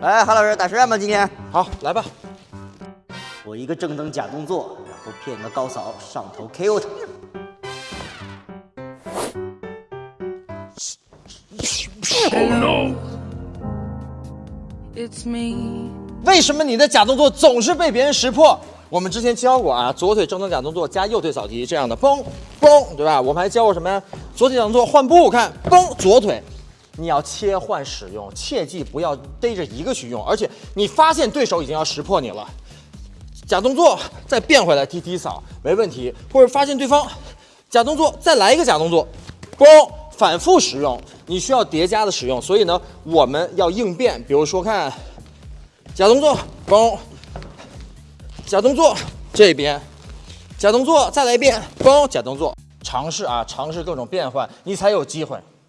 来，韩老师打实战吧，今天好，来吧。我一个正蹬假动作，然后骗个高扫上头 KO 他。为什么你的假动作总是被别人识破？我们之前教过啊，左腿正蹬假动作加右腿扫踢这样的，嘣嘣，对吧？我们还教过什么呀？左腿假动作换步，看，嘣，左腿，你要切换使用，切记不要逮着一个去用，而且你发现对手已经要识破你了，假动作再变回来踢踢扫没问题，或者发现对方假动作再来一个假动作，嘣，反复使用，你需要叠加的使用，所以呢，我们要应变，比如说看。假动作，嘣！假动作，这边，假动作，再来一遍，嘣！假动作，尝试啊，尝试各种变换，你才有机会。